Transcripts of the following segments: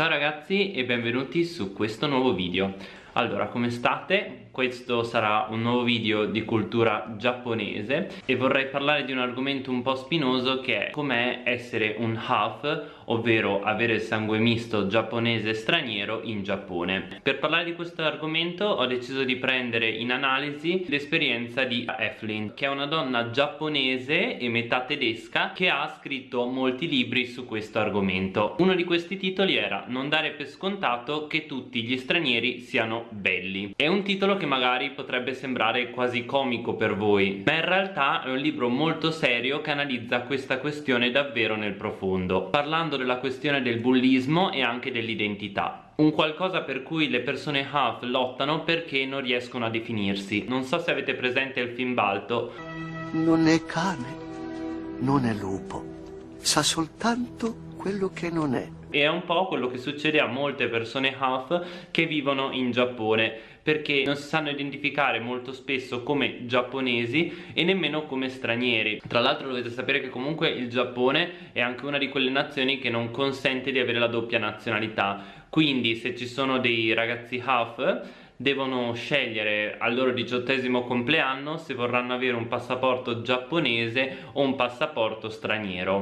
Ciao ragazzi e benvenuti su questo nuovo video Allora, come state? Questo sarà un nuovo video di cultura giapponese e vorrei parlare di un argomento un po' spinoso che è com'è essere un half, ovvero avere il sangue misto giapponese straniero in Giappone. Per parlare di questo argomento ho deciso di prendere in analisi l'esperienza di Eflin, che è una donna giapponese e metà tedesca che ha scritto molti libri su questo argomento. Uno di questi titoli era Non dare per scontato che tutti gli stranieri siano belli. È un titolo che magari potrebbe sembrare quasi comico per voi ma in realtà è un libro molto serio che analizza questa questione davvero nel profondo parlando della questione del bullismo e anche dell'identità. Un qualcosa per cui le persone half lottano perché non riescono a definirsi. Non so se avete presente il film Balto. Non è cane non è lupo sa soltanto quello che non è. E è un po' quello che succede a molte persone half che vivono in Giappone perché non si sanno identificare molto spesso come giapponesi e nemmeno come stranieri. Tra l'altro dovete sapere che comunque il Giappone è anche una di quelle nazioni che non consente di avere la doppia nazionalità. Quindi se ci sono dei ragazzi half devono scegliere al loro diciottesimo compleanno se vorranno avere un passaporto giapponese o un passaporto straniero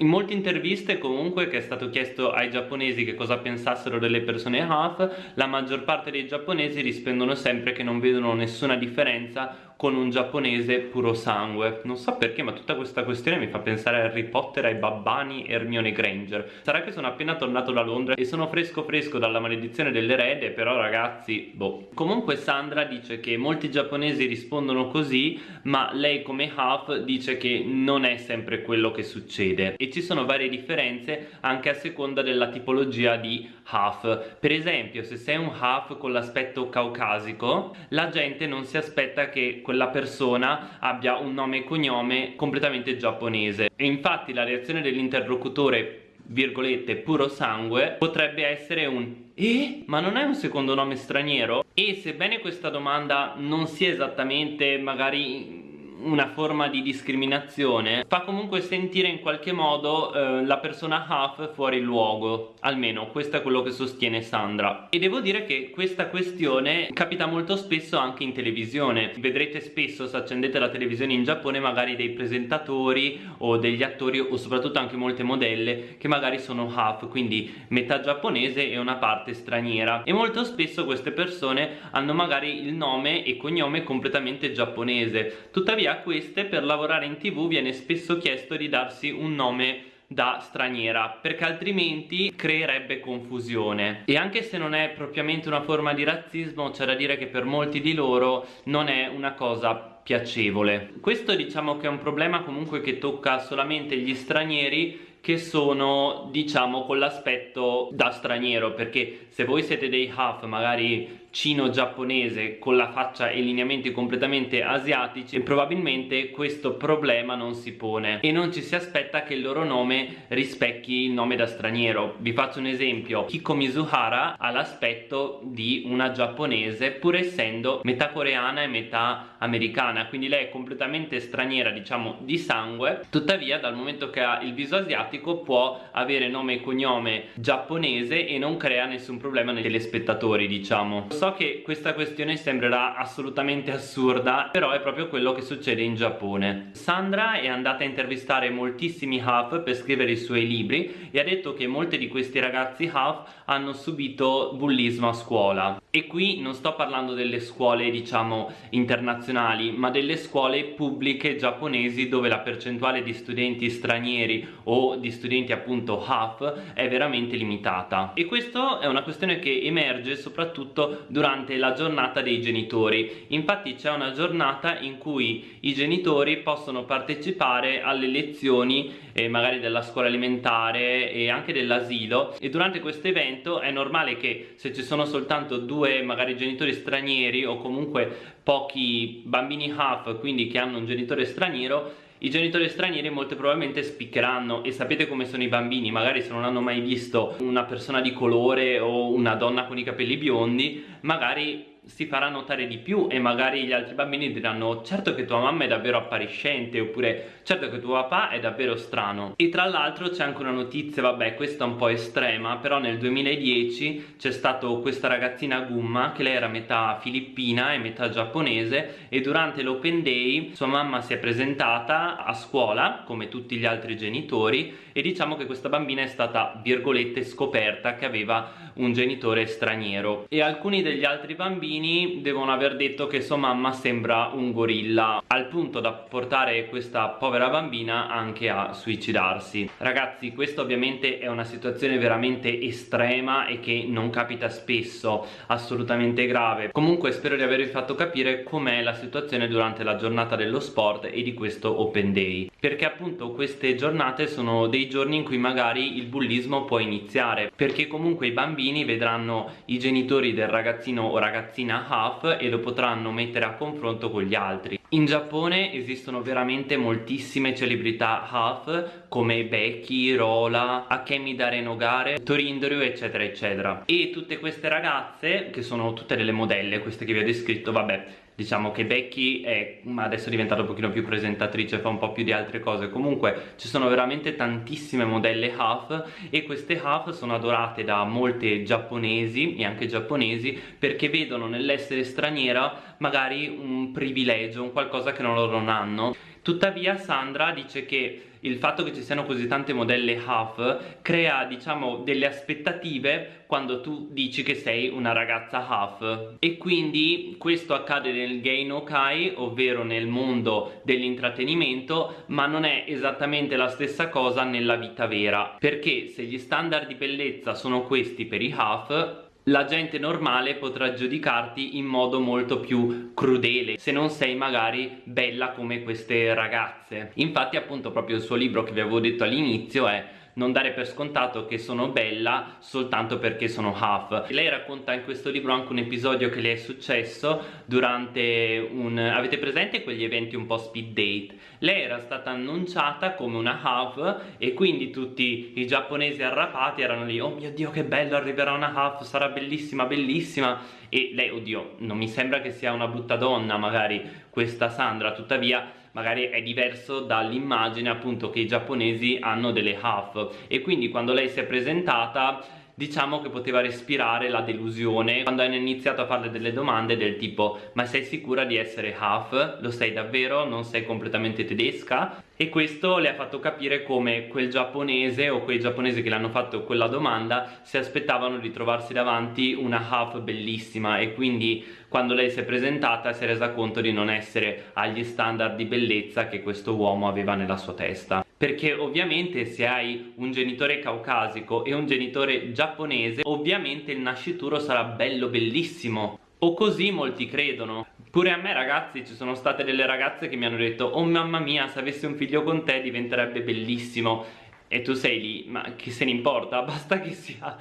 In molte interviste comunque che è stato chiesto ai giapponesi che cosa pensassero delle persone half, la maggior parte dei giapponesi rispondono sempre che non vedono nessuna differenza con un giapponese puro sangue. Non so perché ma tutta questa questione mi fa pensare a Harry Potter, ai babbani e Hermione Granger. Sarà che sono appena tornato da Londra e sono fresco fresco dalla maledizione dell'erede però ragazzi boh. Comunque Sandra dice che molti giapponesi rispondono così ma lei come half dice che non è sempre quello che succede. E ci sono varie differenze anche a seconda della tipologia di half per esempio se sei un half con l'aspetto caucasico la gente non si aspetta che quella persona abbia un nome e cognome completamente giapponese e infatti la reazione dell'interlocutore virgolette puro sangue potrebbe essere un eh? Ma non è un secondo nome straniero? E sebbene questa domanda non sia esattamente magari una forma di discriminazione fa comunque sentire in qualche modo eh, la persona half fuori luogo. Almeno questo è quello che sostiene Sandra. E devo dire che questa questione capita molto spesso anche in televisione. Vedrete spesso se accendete la televisione in Giappone magari dei presentatori o degli attori o soprattutto anche molte modelle che magari sono half quindi metà giapponese e una parte straniera. E molto spesso queste persone hanno magari il nome e cognome completamente giapponese. Tuttavia a queste per lavorare in tv viene spesso chiesto di darsi un nome da straniera perché altrimenti creerebbe confusione. E anche se non è propriamente una forma di razzismo c'è da dire che per molti di loro non è una cosa piacevole. Questo diciamo che è un problema comunque che tocca solamente gli stranieri che sono diciamo con l'aspetto da straniero perché se voi siete dei half magari cino-giapponese con la faccia e lineamenti completamente asiatici probabilmente questo problema non si pone e non ci si aspetta che il loro nome rispecchi il nome da straniero. Vi faccio un esempio. Kiko Mizuhara ha l'aspetto di una giapponese pur essendo metà coreana e metà americana quindi lei è completamente straniera diciamo di sangue. Tuttavia dal momento che ha il viso asiatico può avere nome e cognome giapponese e non crea nessun problema nei telespettatori diciamo. So che questa questione sembrerà assolutamente assurda però è proprio quello che succede in Giappone. Sandra è andata a intervistare moltissimi half per scrivere i suoi libri e ha detto che molti di questi ragazzi half hanno subito bullismo a scuola. E qui non sto parlando delle scuole diciamo internazionali ma delle scuole pubbliche giapponesi dove la percentuale di studenti stranieri o di studenti appunto half è veramente limitata. E questo è una questione che emerge soprattutto durante la giornata dei genitori. Infatti c'è una giornata in cui i genitori possono partecipare alle lezioni eh, magari della scuola alimentare e anche dell'asilo. E durante questo evento è normale che se ci sono soltanto due magari genitori stranieri o comunque pochi bambini half quindi che hanno un genitore straniero i genitori stranieri molto probabilmente spiccheranno e sapete come sono i bambini magari se non hanno mai visto una persona di colore o una donna con i capelli biondi magari si farà notare di più e magari gli altri bambini diranno certo che tua mamma è davvero appariscente oppure certo che tuo papà è davvero strano e tra l'altro c'è anche una notizia vabbè questa è un po' estrema però nel 2010 c'è stata questa ragazzina Gumma che lei era metà filippina e metà giapponese e durante l'open day sua mamma si è presentata a scuola come tutti gli altri genitori e diciamo che questa bambina è stata virgolette scoperta che aveva un genitore straniero. E alcuni degli altri bambini bambini devono aver detto che sua mamma sembra un gorilla al punto da portare questa povera bambina anche a suicidarsi. Ragazzi questa ovviamente è una situazione veramente estrema e che non capita spesso assolutamente grave. Comunque spero di avervi fatto capire com'è la situazione durante la giornata dello sport e di questo open day perché appunto queste giornate sono dei giorni in cui magari il bullismo può iniziare perché comunque i bambini vedranno i genitori del ragazzino o ragazzina in half e lo potranno mettere a confronto con gli altri. In Giappone esistono veramente moltissime celebrità half come Becky, Rola, Akemi Darenogare, Torindoryu eccetera eccetera. E tutte queste ragazze che sono tutte delle modelle queste che vi ho descritto vabbè diciamo che Becky è adesso è diventata un pochino più presentatrice fa un po' più di altre cose. Comunque ci sono veramente tantissime modelle half e queste half sono adorate da molte giapponesi e anche giapponesi perché vedono nell'essere straniera magari un privilegio un qualcosa che loro non hanno tuttavia Sandra dice che il fatto che ci siano così tante modelle half crea diciamo delle aspettative quando tu dici che sei una ragazza half. E quindi questo accade nel gay no kai ovvero nel mondo dell'intrattenimento ma non è esattamente la stessa cosa nella vita vera. Perché se gli standard di bellezza sono questi per i half la gente normale potrà giudicarti in modo molto più crudele se non sei magari bella come queste ragazze. Infatti appunto proprio il suo libro che vi avevo detto all'inizio è non dare per scontato che sono bella soltanto perché sono half. Lei racconta in questo libro anche un episodio che le è successo durante un avete presente quegli eventi un po' speed date? Lei era stata annunciata come una half e quindi tutti i giapponesi arrapati erano lì oh mio dio che bello arriverà una half sarà bellissima bellissima. E lei oddio non mi sembra che sia una brutta donna magari questa Sandra. Tuttavia magari è diverso dall'immagine appunto che i giapponesi hanno delle half. E quindi quando lei si è presentata diciamo che poteva respirare la delusione quando hanno iniziato a farle delle domande del tipo ma sei sicura di essere half? Lo sei davvero? Non sei completamente tedesca? E questo le ha fatto capire come quel giapponese o quei giapponesi che le hanno fatto quella domanda si aspettavano di trovarsi davanti una half bellissima e quindi quando lei si è presentata si è resa conto di non essere agli standard di bellezza che questo uomo aveva nella sua testa perché ovviamente se hai un genitore caucasico e un genitore giapponese ovviamente il nascituro sarà bello bellissimo. O così molti credono. Pure a me ragazzi ci sono state delle ragazze che mi hanno detto Oh mamma mia se avessi un figlio con te diventerebbe bellissimo e tu sei lì, ma che se ne importa? Basta che sia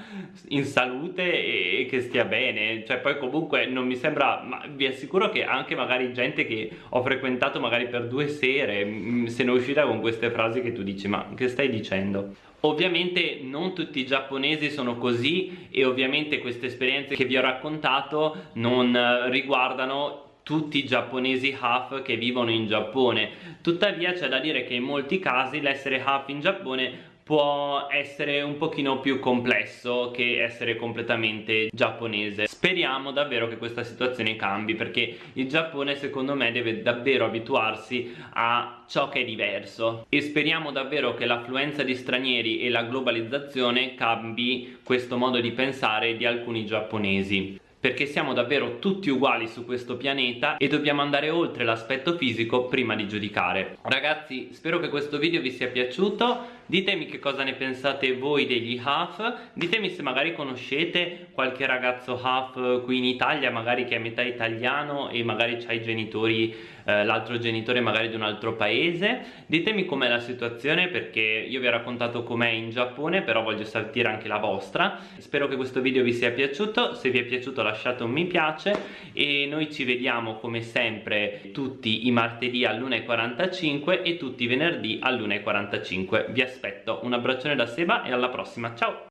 in salute e che stia bene cioè poi comunque non mi sembra ma vi assicuro che anche magari gente che ho frequentato magari per due sere se ne è uscita con queste frasi che tu dici ma che stai dicendo? Ovviamente non tutti i giapponesi sono così e ovviamente queste esperienze che vi ho raccontato non eh, riguardano tutti i giapponesi half che vivono in Giappone. Tuttavia c'è da dire che in molti casi l'essere half in Giappone può essere un pochino più complesso che essere completamente giapponese. Speriamo davvero che questa situazione cambi perché il Giappone secondo me deve davvero abituarsi a ciò che è diverso. E speriamo davvero che l'affluenza di stranieri e la globalizzazione cambi questo modo di pensare di alcuni giapponesi perché siamo davvero tutti uguali su questo pianeta e dobbiamo andare oltre l'aspetto fisico prima di giudicare. Ragazzi spero che questo video vi sia piaciuto ditemi che cosa ne pensate voi degli half ditemi se magari conoscete qualche ragazzo half qui in Italia magari che è metà italiano e magari ha i genitori eh, l'altro genitore magari di un altro paese. Ditemi com'è la situazione perché io vi ho raccontato com'è in Giappone però voglio sentire anche la vostra. Spero che questo video vi sia piaciuto. Se vi è piaciuto lasciate un mi piace. E noi ci vediamo come sempre tutti i martedì all'1.45 e tutti i venerdì all'1.45 vi aspetto aspetto. Un abbraccione da Seba e alla prossima. Ciao!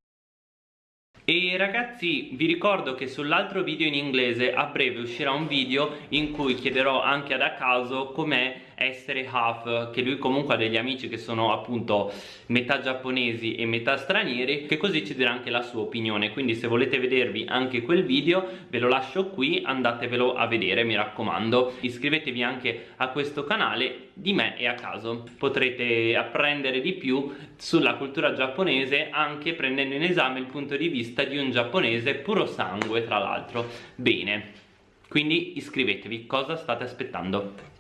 E ragazzi vi ricordo che sull'altro video in inglese a breve uscirà un video in cui chiederò anche ad Akaso com'è essere half che lui comunque ha degli amici che sono appunto metà giapponesi e metà stranieri che così ci dirà anche la sua opinione. Quindi se volete vedervi anche quel video ve lo lascio qui andatevelo a vedere mi raccomando. Iscrivetevi anche a questo canale di me e a caso. Potrete apprendere di più sulla cultura giapponese anche prendendo in esame il punto di vista di un giapponese puro sangue tra l'altro. Bene. Quindi iscrivetevi. Cosa state aspettando